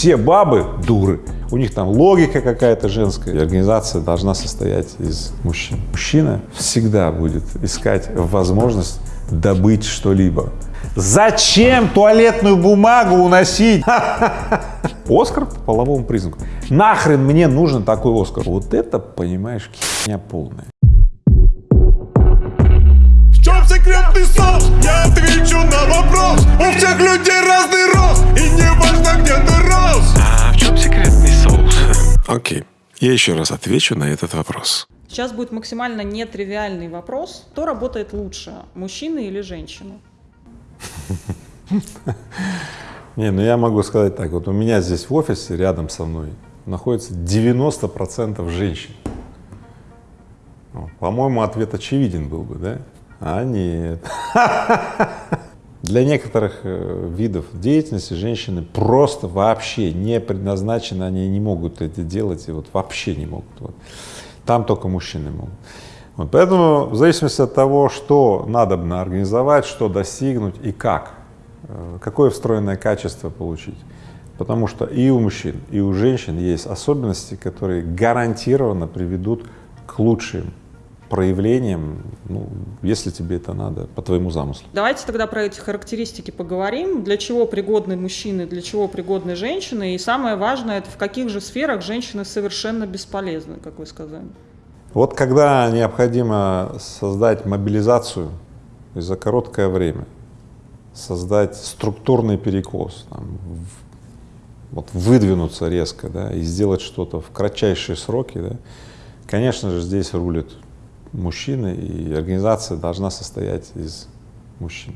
все бабы дуры. У них там логика какая-то женская. И организация должна состоять из мужчин. Мужчина всегда будет искать возможность добыть что-либо. Зачем туалетную бумагу уносить? Оскар по половому признаку. Нахрен мне нужен такой Оскар? Вот это, понимаешь, херня полная. Секретный соус? Я отвечу на вопрос У всех людей разный рост И не важно, где ты рос А в чем секретный соус? Окей, я еще раз отвечу на этот вопрос. Сейчас будет максимально нетривиальный вопрос. Кто работает лучше, мужчина или женщина? Не, ну я могу сказать так, вот у меня здесь в офисе рядом со мной находится 90% женщин. Ну, По-моему, ответ очевиден был бы, да? А нет. Для некоторых э, видов деятельности женщины просто вообще не предназначены, они не могут это делать, и вот вообще не могут. Вот. Там только мужчины могут. Вот, поэтому в зависимости от того, что надо организовать, что достигнуть и как, э, какое встроенное качество получить. Потому что и у мужчин, и у женщин есть особенности, которые гарантированно приведут к лучшим проявлениям, ну, если тебе это надо, по твоему замыслу. Давайте тогда про эти характеристики поговорим. Для чего пригодны мужчины, для чего пригодны женщины? И самое важное, это в каких же сферах женщины совершенно бесполезны, как вы сказали. Вот когда необходимо создать мобилизацию и за короткое время создать структурный перекос, там, вот выдвинуться резко, да, и сделать что-то в кратчайшие сроки, да, конечно же, здесь рулят мужчины, и организация должна состоять из мужчин.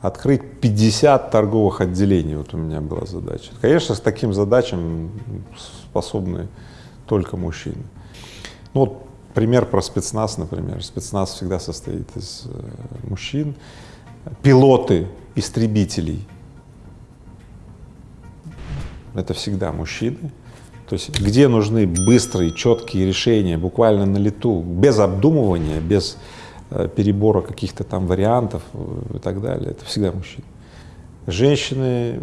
Открыть 50 торговых отделений, вот у меня была задача. Конечно, с таким задачам способны только мужчины. Ну вот пример про спецназ, например. Спецназ всегда состоит из э, мужчин. Пилоты истребителей — это всегда мужчины. То есть где нужны быстрые, четкие решения, буквально на лету, без обдумывания, без э, перебора каких-то там вариантов э, и так далее, это всегда мужчины. Женщины,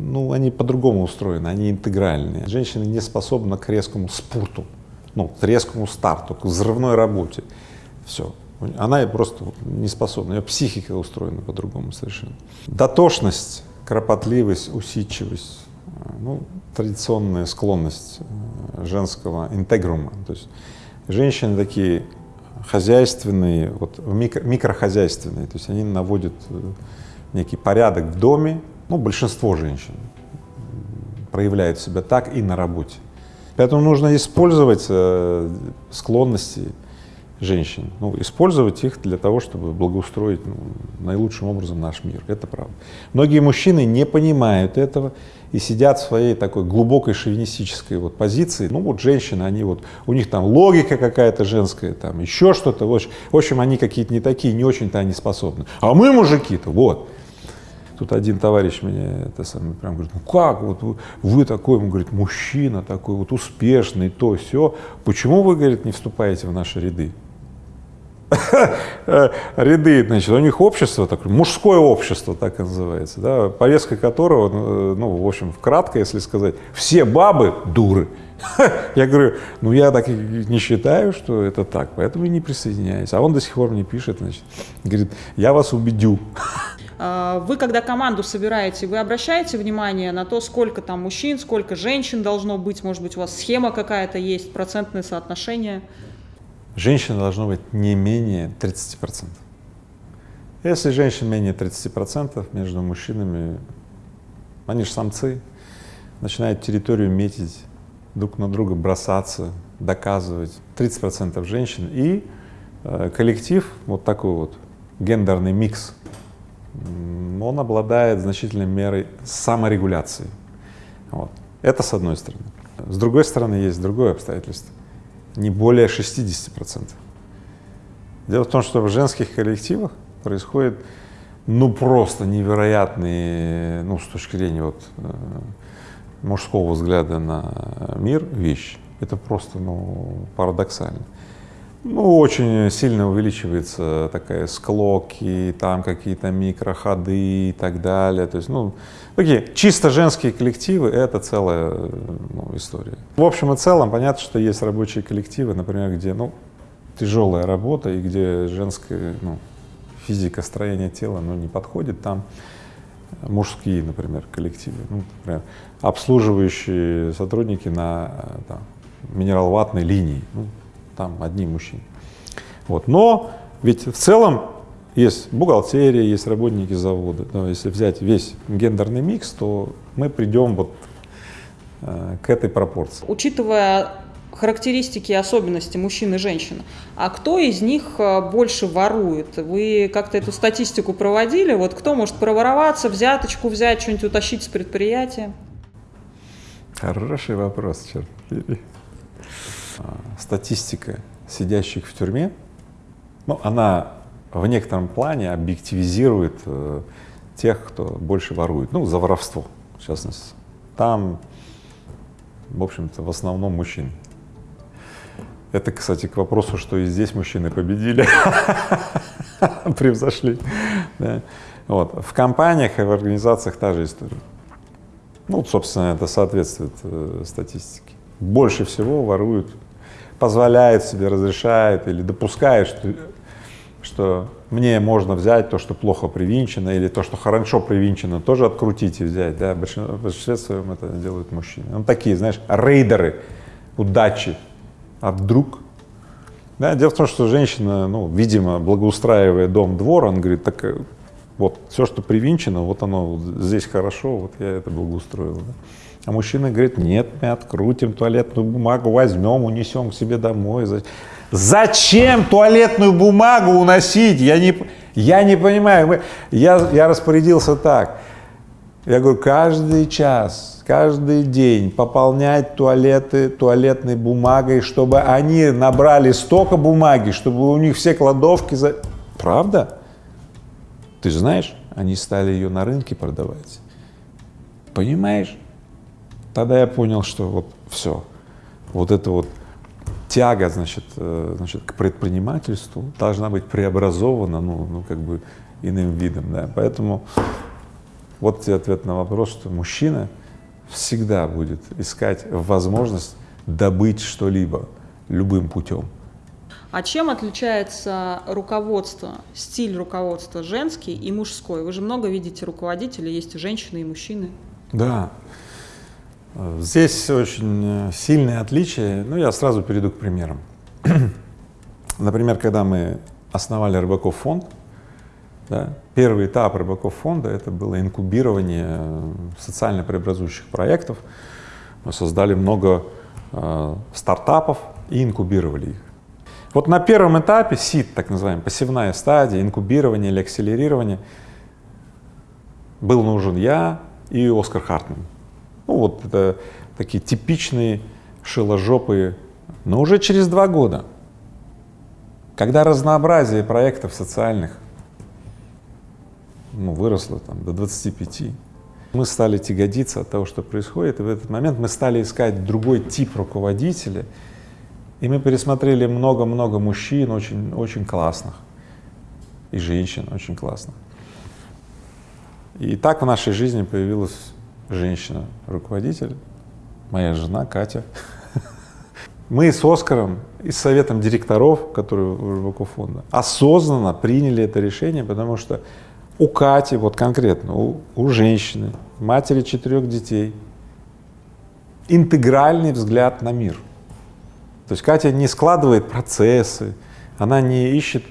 ну, они по-другому устроены, они интегральные. Женщины не способны к резкому спурту, ну, к резкому старту, к взрывной работе. Все. Она просто не способна, ее психика устроена по-другому совершенно. Дотошность, кропотливость, усидчивость, ну, традиционная склонность э, женского интегрума. То есть женщины такие хозяйственные, вот микро- микрохозяйственные, то есть они наводят э, некий порядок в доме, ну, большинство женщин проявляют себя так и на работе. Поэтому нужно использовать э, склонности женщин, ну, использовать их для того, чтобы благоустроить ну, наилучшим образом наш мир. Это правда. Многие мужчины не понимают этого и сидят в своей такой глубокой шовинистической вот позиции. Ну вот женщины, они вот, у них там логика какая-то женская, там еще что-то. В общем, они какие-то не такие, не очень-то они способны. А мы мужики-то, вот. Тут один товарищ мне это самое прям говорит, ну как, вот вы, вы такой, он говорит, мужчина такой вот успешный, то все, почему вы, говорит, не вступаете в наши ряды? Ряды, значит, у них общество такое, мужское общество так и называется, да, повестка которого, ну, ну, в общем, кратко, если сказать, все бабы дуры. Я говорю, ну я так не считаю, что это так, поэтому и не присоединяюсь. А он до сих пор мне пишет, значит, говорит, я вас убедю. А, Вы, когда команду собираете, вы обращаете внимание на то, сколько там мужчин, сколько женщин должно быть, может быть, у вас схема какая-то есть, процентное соотношение? Женщина должно быть не менее 30%. Если женщин менее 30% между мужчинами, они же самцы, начинают территорию метить, друг на друга бросаться, доказывать. 30% женщин и э, коллектив, вот такой вот гендерный микс, он обладает значительной мерой саморегуляции. Вот. Это с одной стороны. С другой стороны, есть другое обстоятельство не более 60%. Дело в том, что в женских коллективах происходит ну просто невероятные, ну с точки зрения вот э, мужского взгляда на мир вещи. Это просто ну парадоксально. Ну, очень сильно увеличивается такая склоки, там какие-то микроходы и так далее. То есть, ну, такие чисто женские коллективы — это целая ну, история. В общем и целом, понятно, что есть рабочие коллективы, например, где, ну, тяжелая работа и где женская, ну, физика, строение тела, ну, не подходит, там мужские, например, коллективы, ну, например, обслуживающие сотрудники на там, минерал-ватной линии, ну, там одни мужчины. Вот. Но ведь в целом есть бухгалтерия, есть работники завода. Но если взять весь гендерный микс, то мы придем вот э, к этой пропорции. Учитывая характеристики и особенности мужчин и женщин, а кто из них э, больше ворует? Вы как-то эту статистику проводили? Вот кто может провороваться, взяточку взять, что-нибудь утащить с предприятия? Хороший вопрос, черт статистика сидящих в тюрьме, ну, она в некотором плане объективизирует э, тех, кто больше ворует, ну, за воровство, в частности. Там, в общем-то, в основном мужчины. Это, кстати, к вопросу, что и здесь мужчины победили, превзошли. Да. Вот. В компаниях и в организациях та же история. Ну, собственно, это соответствует э, статистике. Больше всего воруют позволяет себе, разрешает или допускает, что, что мне можно взять то, что плохо привинчено, или то, что хорошо привинчено, тоже открутить и взять, да, в большинстве своем это делают мужчины. Ну, такие, знаешь, рейдеры удачи, а вдруг? Да, дело в том, что женщина, ну, видимо, благоустраивая дом, двор, он говорит, так э, вот все, что привинчено, вот оно вот здесь хорошо, вот я это благоустроил. Да. А мужчина говорит, нет, мы открутим туалетную бумагу, возьмем, унесем к себе домой. Зачем туалетную бумагу уносить? Я не, я не понимаю. Я, я распорядился так. Я говорю, каждый час, каждый день пополнять туалеты туалетной бумагой, чтобы они набрали столько бумаги, чтобы у них все кладовки за... Правда? Ты знаешь, они стали ее на рынке продавать. Понимаешь? Тогда я понял, что вот все, вот это вот тяга, значит, э, значит, к предпринимательству должна быть преобразована, ну, ну, как бы иным видом, да. Поэтому вот тебе ответ на вопрос, что мужчина всегда будет искать возможность добыть что-либо любым путем. А чем отличается руководство, стиль руководства женский и мужской? Вы же много видите руководителей, есть и женщины, и мужчины. Да, Здесь очень э, сильное отличие, ну, я сразу перейду к примерам. Например, когда мы основали Рыбаков фонд, да, первый этап Рыбаков фонда — это было инкубирование э, социально преобразующих проектов. Мы создали много э, стартапов и инкубировали их. Вот на первом этапе, СИД, так называемая, пассивная стадия, инкубирование или акселерирование, был нужен я и Оскар Хартман. Ну вот это такие типичные шиложопые, но уже через два года, когда разнообразие проектов социальных ну, выросло там, до 25, мы стали тягодиться от того, что происходит, и в этот момент мы стали искать другой тип руководителя, и мы пересмотрели много-много мужчин очень, очень классных, и женщин очень классных. И так в нашей жизни появилась женщина-руководитель, моя жена Катя. Мы с Оскаром и с советом директоров, которые у Рыбаков фонда, осознанно приняли это решение, потому что у Кати, вот конкретно, у, у женщины, матери четырех детей, интегральный взгляд на мир. То есть Катя не складывает процессы, она не ищет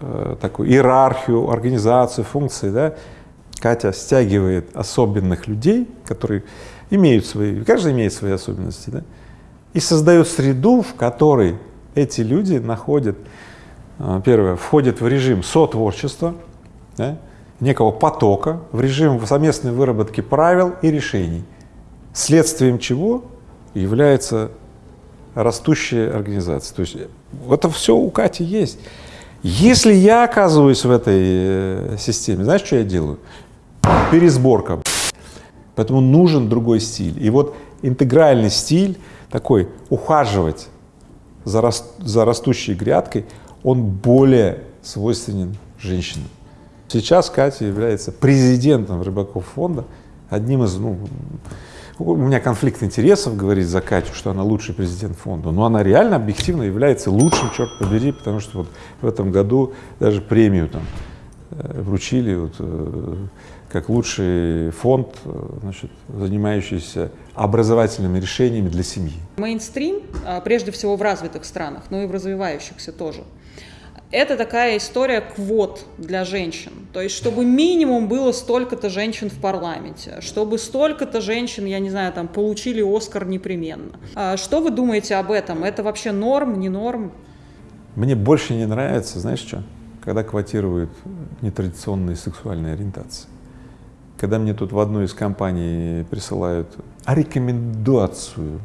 э, такую иерархию, организацию, функции, да, Катя стягивает особенных людей, которые имеют свои, каждый имеет свои особенности, да, и создает среду, в которой эти люди находят, а, первое, входят в режим сотворчества, да, некого потока, в режим совместной выработки правил и решений, следствием чего является растущая организация. То есть это все у Кати есть. Если я оказываюсь в этой э, системе, знаешь, что я делаю? Пересборка. Поэтому нужен другой стиль. И вот интегральный стиль такой ухаживать за, рас- за растущей грядкой, он более свойственен женщинам. Сейчас Катя является президентом Рыбаков фонда, одним из, ну, у меня конфликт интересов говорить за Катю, что она лучший президент фонда, но она реально объективно является лучшим, черт побери, потому что вот в этом году даже премию там вручили вот, э, как лучший фонд, э, значит, занимающийся образовательными решениями для семьи. Мейнстрим, а, прежде всего в развитых странах, но и в развивающихся тоже, это такая история квот для женщин. То есть, чтобы минимум было столько-то женщин в парламенте, чтобы столько-то женщин, я не знаю, там, получили Оскар непременно. А Что вы думаете об этом? Это вообще норм, не норм? Мне больше не нравится, знаешь что, когда квотируют нетрадиционные сексуальные ориентации. Когда мне тут в одной из компаний присылают рекомендацию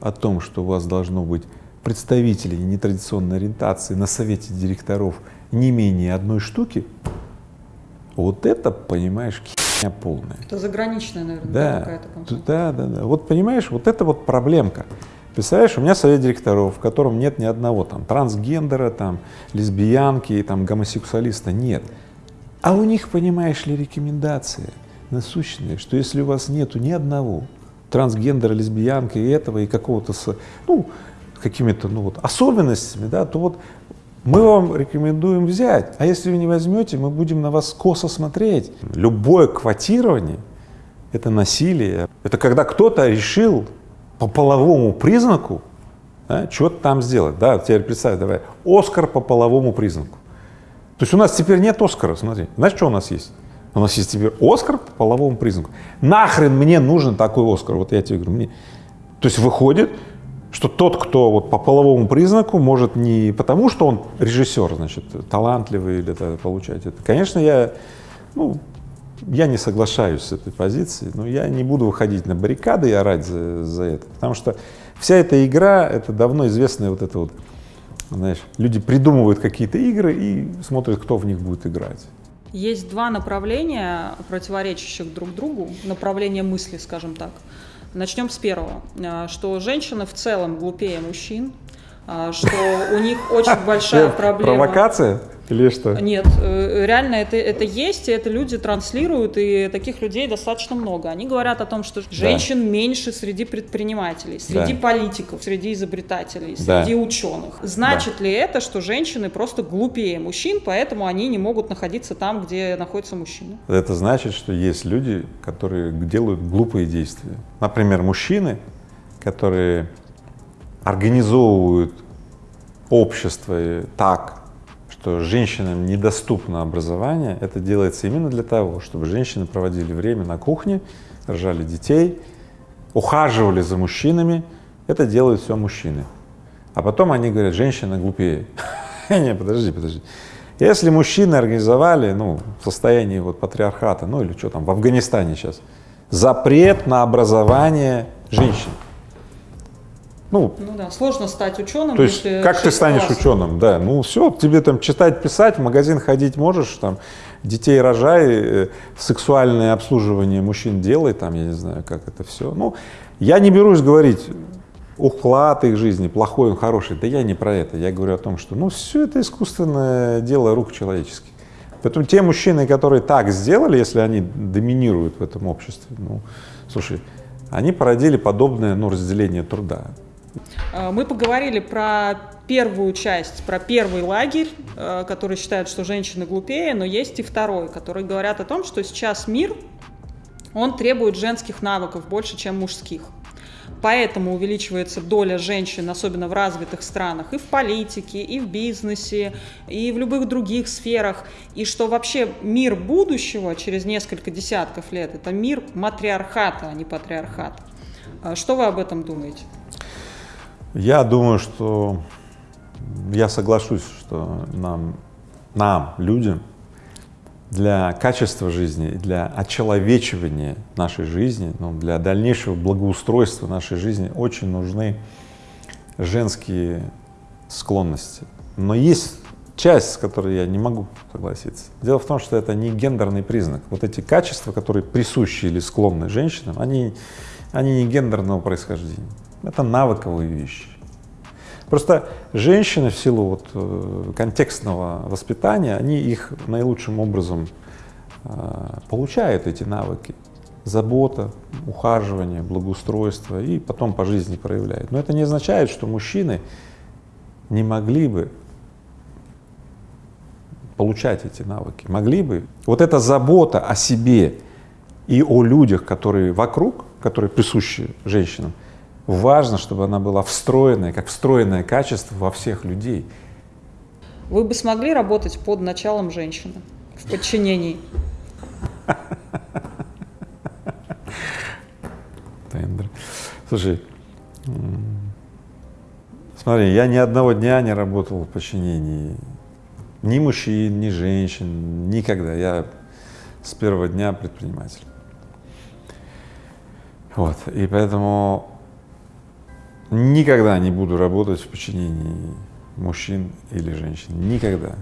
о том, что у вас должно быть представителей нетрадиционной ориентации на совете директоров не менее одной штуки, вот это, понимаешь, херня полная. Это заграничная, наверное, Да, какая-то компания. да, да, да. Вот понимаешь, вот это вот проблемка. Представляешь, у меня совет директоров, в котором нет ни одного там трансгендера, там лесбиянки, там гомосексуалиста, нет. А у них, понимаешь ли, рекомендация насущная, что если у вас нету ни одного трансгендера, лесбиянки и этого, и какого-то, с- ну, какими-то, ну вот, особенностями, да, то вот мы вам рекомендуем взять, а если вы не возьмете, мы будем на вас косо смотреть. Любое квотирование — это насилие. Это когда кто-то решил по половому признаку да, что-то там сделать. Да, теперь представь, давай, Оскар по половому признаку. То есть у нас теперь нет Оскара, смотри. Знаешь, что у нас есть? У нас есть теперь Оскар по половому признаку. Нахрен мне нужен такой Оскар? Вот я тебе говорю, мне. То есть выходит, что тот, кто вот по половому признаку может не потому, что он режиссер, значит, талантливый или это, получать это. Конечно, я, ну, я не соглашаюсь с этой позицией, но я не буду выходить на баррикады и орать за, за это, потому что вся эта игра, это давно известная вот это вот, знаешь, люди придумывают какие-то игры и смотрят, кто в них будет играть. Есть два направления, противоречащих друг другу, направления мысли, скажем так. Начнем с первого, А, что женщины в целом глупее мужчин, а, что у них очень большая проблема. Провокация или что? Нет, э, реально это, это есть, и это люди транслируют, и таких людей достаточно много. Они говорят о том, что женщин меньше среди предпринимателей, среди Да. политиков, среди изобретателей, Да. среди ученых. Значит ли это, что женщины просто глупее мужчин, поэтому они не могут находиться там, где находятся мужчины? Это значит, что есть люди, которые делают глупые действия. Например, мужчины, которые организовывают общество так, что женщинам недоступно образование, это делается именно для того, чтобы женщины проводили время на кухне, рожали детей, ухаживали за мужчинами. Это делают все мужчины. А потом они говорят, женщина глупее. Не, подожди, подожди. Если мужчины организовали, ну, в состоянии вот патриархата, ну или что там, в Афганистане сейчас, запрет на образование женщин. Ну, Ну да, сложно стать ученым. то есть, если как ты станешь классов. ученым, да, ну все, тебе там читать, писать, в магазин ходить можешь, там, детей рожай, э, сексуальное обслуживание мужчин делай, там, я не знаю, как это все. Ну, я не берусь говорить, уклад их жизни, плохой он, хороший, да я не про это, я говорю о том, что, ну, все это искусственное дело рук человеческих. Поэтому те мужчины, которые так сделали, если они доминируют в этом обществе, ну, слушай, они породили подобное, ну, разделение труда. Э, Мы поговорили про первую часть, про первый лагерь, э, который считает, что женщины глупее, но есть и второй, который говорят о том, что сейчас мир, он требует женских навыков больше, чем мужских. Поэтому увеличивается доля женщин, особенно в развитых странах, и в политике, и в бизнесе, и в любых других сферах. И что вообще мир будущего через несколько десятков лет – это мир матриархата, а не патриархата. Э, Что вы об этом думаете? Я думаю, что я соглашусь, что нам, нам, людям, для качества жизни, для очеловечивания нашей жизни, ну, для дальнейшего благоустройства нашей жизни очень нужны женские склонности. Но есть часть, с которой я не могу согласиться. Дело в том, что это не гендерный признак. Вот эти качества, которые присущи или склонны женщинам, они, они не гендерного происхождения. Это навыковые вещи. Просто женщины в силу вот э, контекстного воспитания, они их наилучшим образом э, получают эти навыки. Забота, ухаживание, благоустройство и потом по жизни проявляют. Но это не означает, что мужчины не могли бы получать эти навыки, могли бы. Вот эта забота о себе и о людях, которые вокруг, которые присущи женщинам, важно, чтобы она была встроенная, как встроенное качество во всех людей. Вы бы смогли работать под началом женщины в подчинении? Тендер. Слушай, смотри, я ни одного дня не работал в подчинении ни мужчин, ни женщин, никогда. Я с первого дня предприниматель. Вот, и поэтому Никогда не буду работать в подчинении мужчин или женщин. Никогда.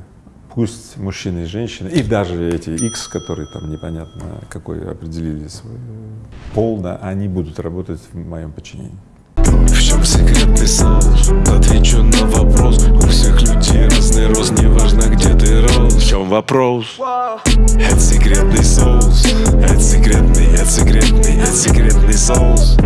Пусть мужчины и женщины, и даже эти X, которые там непонятно какой определили свой пол, да, они будут работать в моем подчинении. В чем секрет ты? Отвечу на вопрос. У всех людей разный рост, неважно где ты рос. В чем вопрос? Это секретный соус, это секретный, это секретный, это секретный соус.